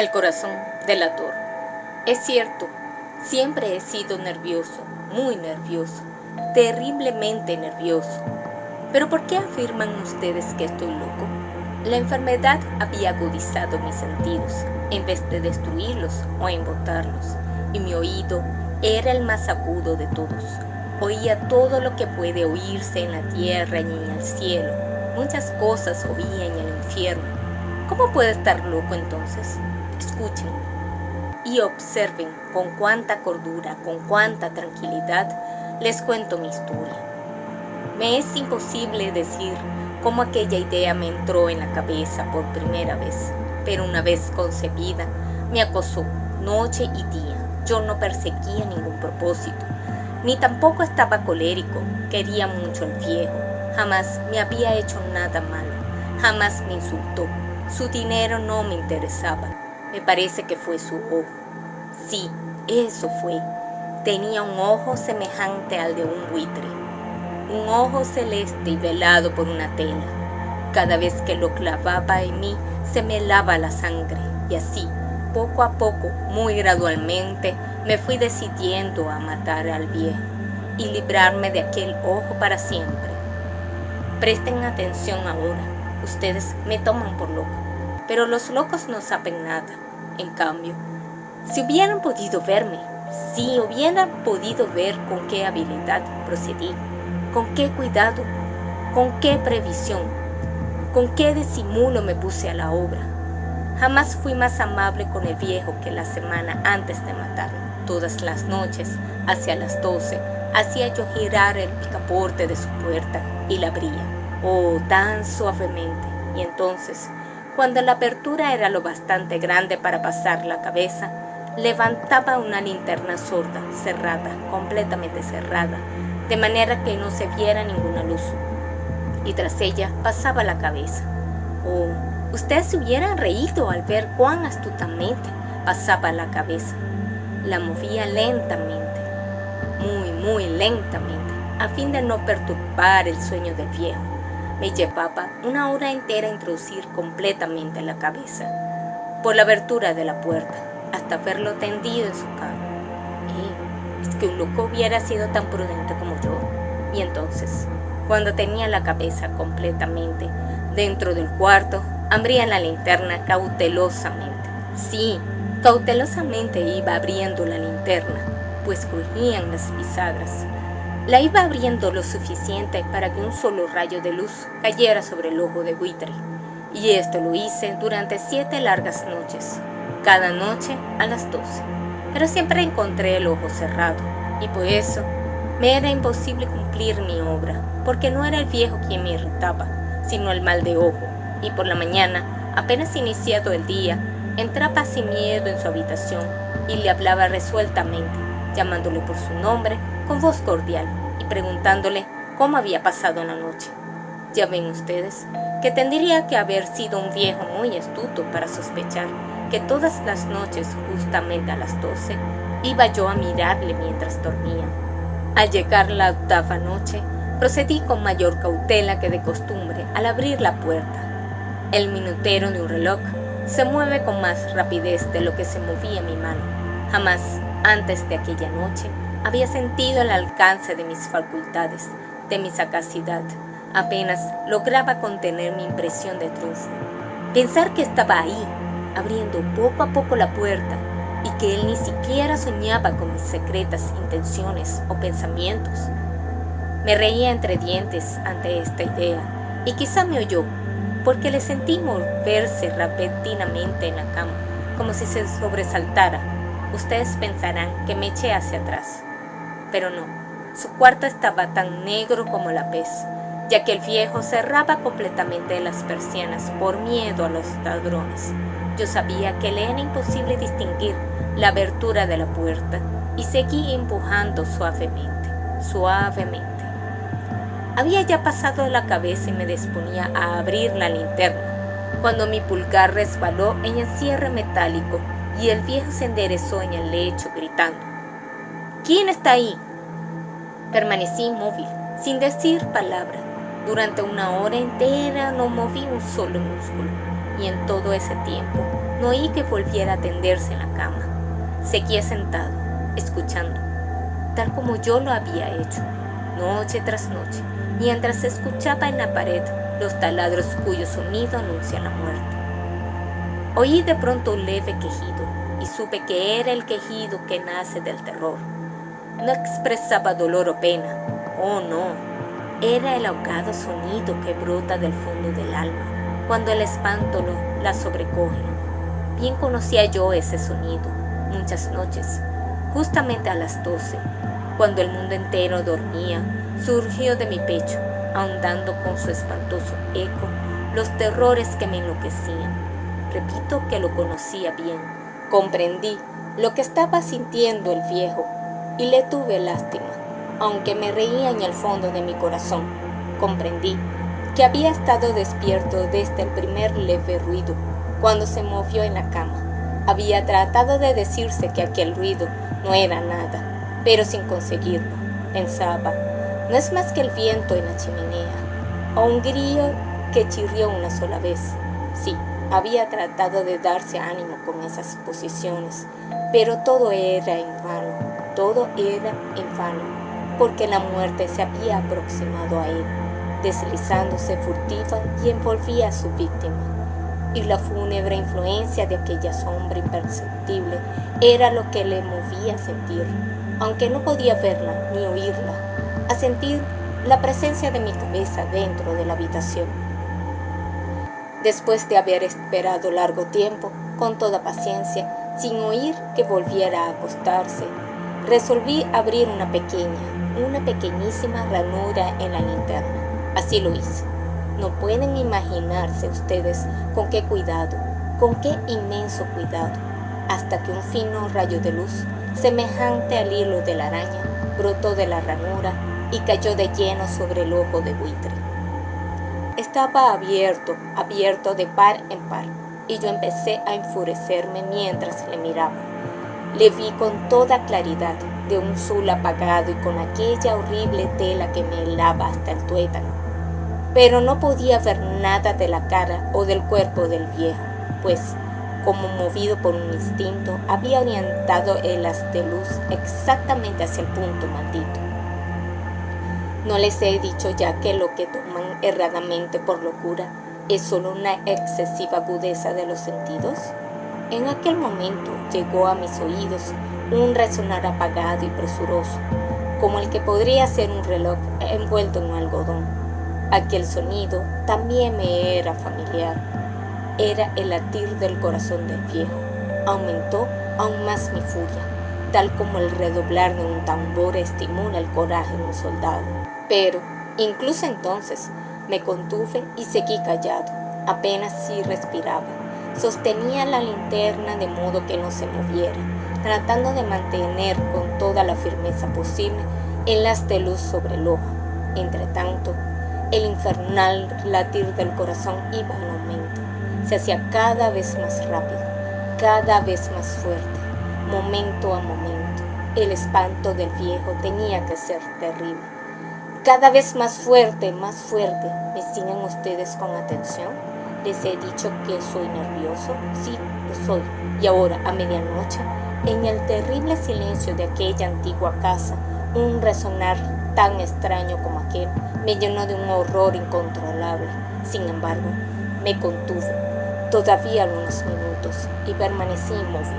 El corazón delator. Es cierto, siempre he sido nervioso, muy nervioso, terriblemente nervioso. Pero ¿por qué afirman ustedes que estoy loco? La enfermedad había agudizado mis sentidos, en vez de destruirlos o embotarlos, y mi oído era el más agudo de todos. Oía todo lo que puede oírse en la tierra y en el cielo. Muchas cosas oía en el infierno. ¿Cómo puede estar loco entonces? Escuchen y observen con cuánta cordura, con cuánta tranquilidad les cuento mi historia. Me es imposible decir cómo aquella idea me entró en la cabeza por primera vez, pero una vez concebida, me acosó noche y día. Yo no perseguía ningún propósito, ni tampoco estaba colérico, quería mucho al viejo, jamás me había hecho nada malo, jamás me insultó, su dinero no me interesaba, me parece que fue su ojo. Sí, eso fue. Tenía un ojo semejante al de un buitre, un ojo celeste y velado por una tela. Cada vez que lo clavaba en mí, se me lava la sangre, y así, poco a poco, muy gradualmente, me fui decidiendo a matar al viejo y librarme de aquel ojo para siempre. Presten atención ahora, ustedes me toman por loco, pero los locos no saben nada. En cambio, si hubieran podido verme, si hubieran podido ver con qué habilidad procedí, con qué cuidado, con qué previsión, con qué disimulo me puse a la obra. Jamás fui más amable con el viejo que la semana antes de matarlo. Todas las noches, hacia las doce, hacía yo girar el picaporte de su puerta y la abría, oh, tan suavemente. Y entonces, cuando la apertura era lo bastante grande para pasar la cabeza, levantaba una linterna sorda, cerrada, completamente cerrada, de manera que no se viera ninguna luz. Y tras ella pasaba la cabeza. Oh, ustedes se hubieran reído al ver cuán astutamente pasaba la cabeza. La movía lentamente, muy, muy lentamente, a fin de no perturbar el sueño del viejo. Me llevaba una hora entera introducir completamente la cabeza por la abertura de la puerta hasta verlo tendido en su cama. ¿Qué? Es que un loco hubiera sido tan prudente como yo. Y entonces, cuando tenía la cabeza completamente dentro del cuarto, abría la linterna cautelosamente. Sí, cautelosamente iba abriendo la linterna, pues crujían las pisadas. La iba abriendo lo suficiente para que un solo rayo de luz cayera sobre el ojo de buitre. Y esto lo hice durante siete largas noches, cada noche a las 12. Pero siempre encontré el ojo cerrado, y por eso me era imposible cumplir mi obra, porque no era el viejo quien me irritaba, sino el mal de ojo, y por la mañana, apenas iniciado el día, entraba sin miedo en su habitación y le hablaba resueltamente, llamándole por su nombre con voz cordial preguntándole cómo había pasado la noche. Ya ven ustedes que tendría que haber sido un viejo muy astuto para sospechar que todas las noches, justamente a las doce, iba yo a mirarle mientras dormía. Al llegar la octava noche, procedí con mayor cautela que de costumbre al abrir la puerta. El minutero de un reloj se mueve con más rapidez de lo que se movía mi mano. Jamás, antes de aquella noche, había sentido el alcance de mis facultades, de mi sagacidad. Apenas lograba contener mi impresión de triunfo. Pensar que estaba ahí, abriendo poco a poco la puerta y que él ni siquiera soñaba con mis secretas intenciones o pensamientos. Me reía entre dientes ante esta idea y quizá me oyó, porque le sentí moverse repentinamente en la cama, como si se sobresaltara. Ustedes pensarán que me eché hacia atrás, pero no, su cuarto estaba tan negro como la pez, ya que el viejo cerraba completamente las persianas por miedo a los ladrones. Yo sabía que le era imposible distinguir la abertura de la puerta y seguí empujando suavemente, suavemente. Había ya pasado la cabeza y me disponía a abrir la linterna, cuando mi pulgar resbaló en el cierre metálico y el viejo se enderezó en el lecho gritando. ¿Quién está ahí? Permanecí inmóvil, sin decir palabra. Durante una hora entera no moví un solo músculo y en todo ese tiempo no oí que volviera a tenderse en la cama. Seguía sentado, escuchando, tal como yo lo había hecho, noche tras noche, mientras escuchaba en la pared los taladros cuyo sonido anuncia la muerte. Oí de pronto un leve quejido y supe que era el quejido que nace del terror. No expresaba dolor o pena, oh no, era el ahogado sonido que brota del fondo del alma cuando el espanto la sobrecoge. Bien conocía yo ese sonido muchas noches, justamente a las doce, cuando el mundo entero dormía, surgió de mi pecho, ahondando con su espantoso eco los terrores que me enloquecían. Repito que lo conocía bien. Comprendí lo que estaba sintiendo el viejo y le tuve lástima, aunque me reía en el fondo de mi corazón. Comprendí que había estado despierto desde el primer leve ruido, cuando se movió en la cama. Había tratado de decirse que aquel ruido no era nada, pero sin conseguirlo. Pensaba, no es más que el viento en la chimenea, o un grillo que chirrió una sola vez. Sí, había tratado de darse ánimo con esas posiciones, pero todo era en vano todo era en vano, porque la muerte se había aproximado a él, deslizándose furtiva y envolvía a su víctima. Y la fúnebre influencia de aquella sombra imperceptible era lo que le movía a sentir, aunque no podía verla ni oírla, a sentir la presencia de mi cabeza dentro de la habitación. Después de haber esperado largo tiempo, con toda paciencia, sin oír que volviera a acostarse, Resolví abrir una pequeña, una pequeñísima ranura en la linterna. Así lo hice. No pueden imaginarse ustedes con qué cuidado, con qué inmenso cuidado, hasta que un fino rayo de luz, semejante al hilo de la araña, brotó de la ranura y cayó de lleno sobre el ojo de buitre. Estaba abierto, abierto de par en par, y yo empecé a enfurecerme mientras le miraba. Le vi con toda claridad, de un sol apagado y con aquella horrible tela que me helaba hasta el tuétano. Pero no podía ver nada de la cara o del cuerpo del viejo, pues, como movido por un instinto, había orientado el haz de luz exactamente hacia el punto maldito. ¿No les he dicho ya que lo que toman erradamente por locura es solo una excesiva agudeza de los sentidos? En aquel momento llegó a mis oídos un resonar apagado y presuroso, como el que podría ser un reloj envuelto en algodón. Aquel sonido también me era familiar. Era el latir del corazón del viejo. Aumentó aún más mi furia, tal como el redoblar de un tambor estimula el coraje de un soldado. Pero, incluso entonces, me contuve y seguí callado, apenas si respiraba Sostenía la linterna de modo que no se moviera, tratando de mantener con toda la firmeza posible el haz de luz sobre el ojo. Entretanto, el infernal latir del corazón iba en aumento. Se hacía cada vez más rápido, cada vez más fuerte, momento a momento. El espanto del viejo tenía que ser terrible. Cada vez más fuerte, más fuerte. ¿Me siguen ustedes con atención? Les he dicho que soy nervioso. Sí, lo soy. Y ahora, a medianoche, en el terrible silencio de aquella antigua casa, un resonar tan extraño como aquel me llenó de un horror incontrolable. Sin embargo, me contuve todavía algunos minutos y permanecí inmóvil.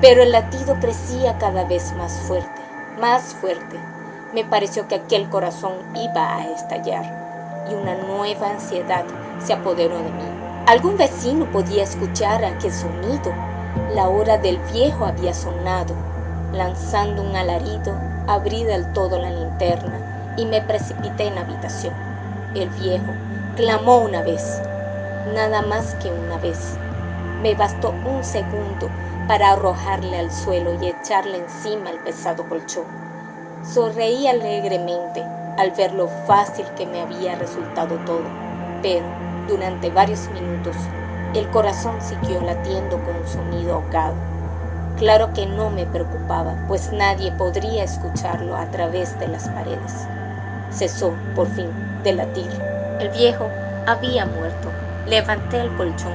Pero el latido crecía cada vez más fuerte, más fuerte. Me pareció que aquel corazón iba a estallar y una nueva ansiedad se apoderó de mí. Algún vecino podía escuchar aquel sonido. La hora del viejo había sonado. Lanzando un alarido, abrí del todo la linterna y me precipité en la habitación. El viejo clamó una vez, nada más que una vez. Me bastó un segundo para arrojarle al suelo y echarle encima el pesado colchón. Sonreí alegremente al ver lo fácil que me había resultado todo, pero durante varios minutos el corazón siguió latiendo con un sonido ahogado. Claro que no me preocupaba, pues nadie podría escucharlo a través de las paredes. Cesó, por fin, de latir. El viejo había muerto. Levanté el colchón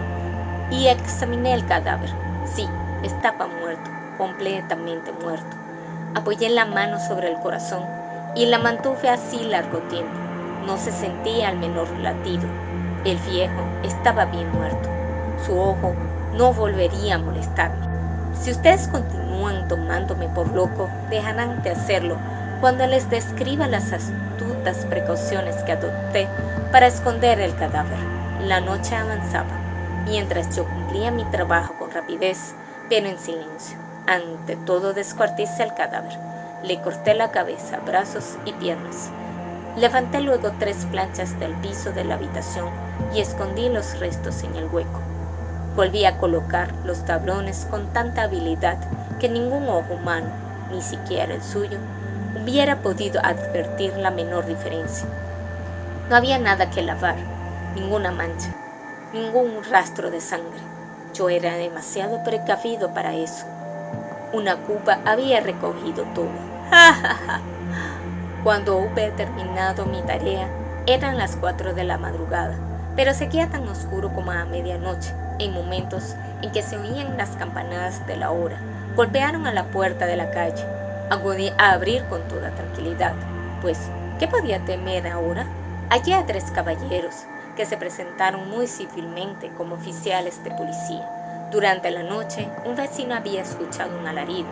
y examiné el cadáver. Sí, estaba muerto, completamente muerto. Apoyé la mano sobre el corazón y la mantuve así largo tiempo. No se sentía el menor latido. El viejo estaba bien muerto. Su ojo no volvería a molestarme. Si ustedes continúan tomándome por loco, dejarán de hacerlo cuando les describa las astutas precauciones que adopté para esconder el cadáver. La noche avanzaba, mientras yo cumplía mi trabajo con rapidez, pero en silencio. Ante todo descuarticé el cadáver. Le corté la cabeza, brazos y piernas. Levanté luego tres planchas del piso de la habitación y escondí los restos en el hueco. Volví a colocar los tablones con tanta habilidad que ningún ojo humano, ni siquiera el suyo, hubiera podido advertir la menor diferencia. No había nada que lavar, ninguna mancha, ningún rastro de sangre. Yo era demasiado precavido para eso. Una cuba había recogido todo. Cuando hube terminado mi tarea, eran las cuatro de la madrugada, pero seguía tan oscuro como a medianoche, en momentos en que se oían las campanadas de la hora. Golpearon a la puerta de la calle. Acudí a abrir con toda tranquilidad, pues, ¿qué podía temer ahora? Allí a tres caballeros, que se presentaron muy civilmente como oficiales de policía. Durante la noche, un vecino había escuchado un alarido,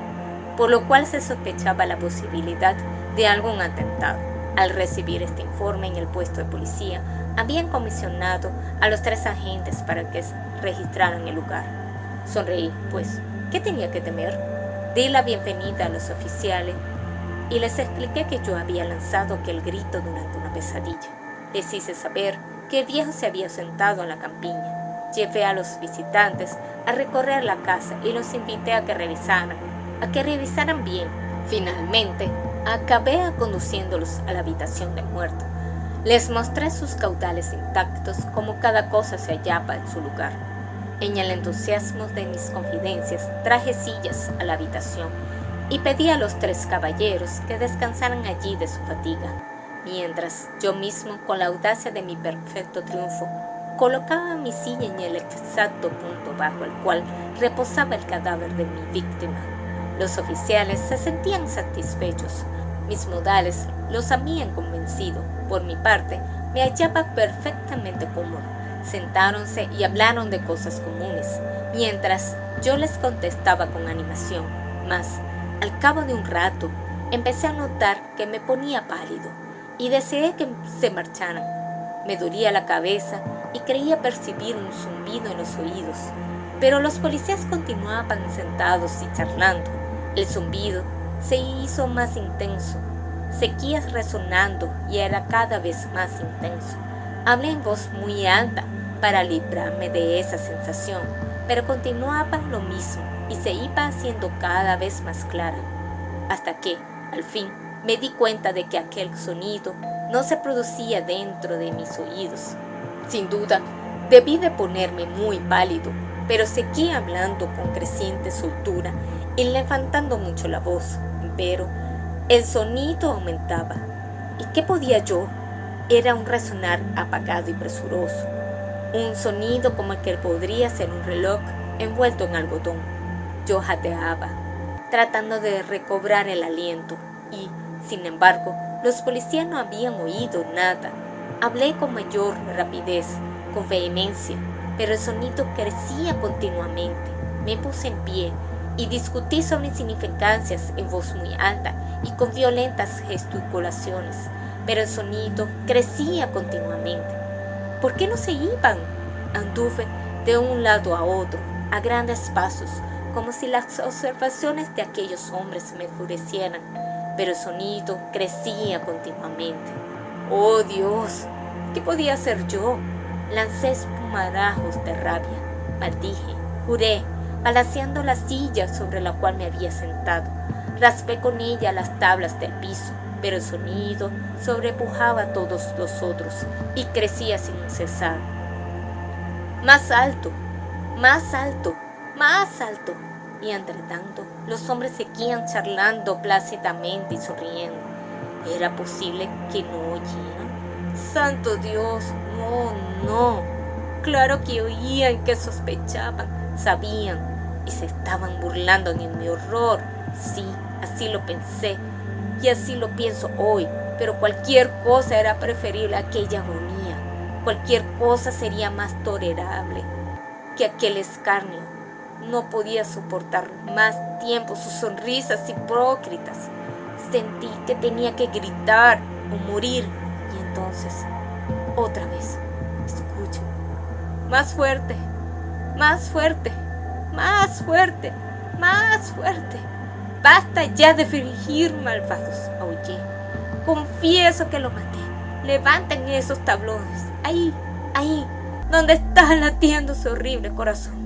por lo cual se sospechaba la posibilidad de algún atentado. Al recibir este informe en el puesto de policía, habían comisionado a los tres agentes para que registraran el lugar. Sonreí, pues, ¿qué tenía que temer? Di la bienvenida a los oficiales y les expliqué que yo había lanzado aquel grito durante una pesadilla. Les hice saber que el viejo se había sentado en la campiña. Llevé a los visitantes a recorrer la casa y los invité a que revisaran, a que revisaran bien. Finalmente, acabé conduciéndolos a la habitación del muerto. Les mostré sus caudales intactos como cada cosa se hallaba en su lugar. En el entusiasmo de mis confidencias traje sillas a la habitación y pedí a los tres caballeros que descansaran allí de su fatiga, mientras yo mismo, con la audacia de mi perfecto triunfo, colocaba mi silla en el exacto punto bajo el cual reposaba el cadáver de mi víctima. Los oficiales se sentían satisfechos. Mis modales los habían convencido. Por mi parte, me hallaba perfectamente cómodo. Sentáronse y hablaron de cosas comunes, mientras yo les contestaba con animación. Mas, al cabo de un rato, empecé a notar que me ponía pálido y deseé que se marcharan. Me dolía la cabeza y creía percibir un zumbido en los oídos, pero los policías continuaban sentados y charlando. El zumbido se hizo más intenso, seguía resonando y era cada vez más intenso. Hablé en voz muy alta para librarme de esa sensación, pero continuaba lo mismo y se iba haciendo cada vez más clara, hasta que, al fin, me di cuenta de que aquel sonido no se producía dentro de mis oídos. Sin duda, debí de ponerme muy pálido, pero seguí hablando con creciente soltura y levantando mucho la voz, pero el sonido aumentaba. ¿Y qué podía yo? Era un resonar apagado y presuroso, un sonido como el que podría ser un reloj envuelto en algodón. Yo jateaba, tratando de recobrar el aliento, y, sin embargo, los policías no habían oído nada. Hablé con mayor rapidez, con vehemencia, pero el sonido crecía continuamente. Me puse en pie y discutí sobre insignificancias en voz muy alta y con violentas gesticulaciones, pero el sonido crecía continuamente. ¿Por qué no se iban? Anduve de un lado a otro, a grandes pasos, como si las observaciones de aquellos hombres me enfurecieran, pero el sonido crecía continuamente. ¡Oh Dios! ¿Qué podía hacer yo? Lancé espumarajos de rabia, maldije, juré, balanceando la silla sobre la cual me había sentado. Raspé con ella las tablas del piso, pero el sonido sobrepujaba a todos los otros y crecía sin cesar. Más alto, más alto, más alto. Y entre tanto, los hombres seguían charlando plácidamente y sonriendo. ¿Era posible que no oyeran? ¡Santo Dios! No, no. Claro que oían que sospechaban, sabían y se estaban burlando de mi horror. Sí, así lo pensé y así lo pienso hoy, pero cualquier cosa era preferible a aquella agonía. Cualquier cosa sería más tolerable que aquel escarnio. No podía soportar más tiempo sus sonrisas hipócritas. Sentí que tenía que gritar o morir y entonces, otra vez, escucho. Más fuerte, más fuerte, más fuerte, más fuerte. Basta ya de fingir malvados, aullé. Confieso que lo maté. Levanten esos tablones. Ahí, ahí, donde está latiendo su horrible corazón.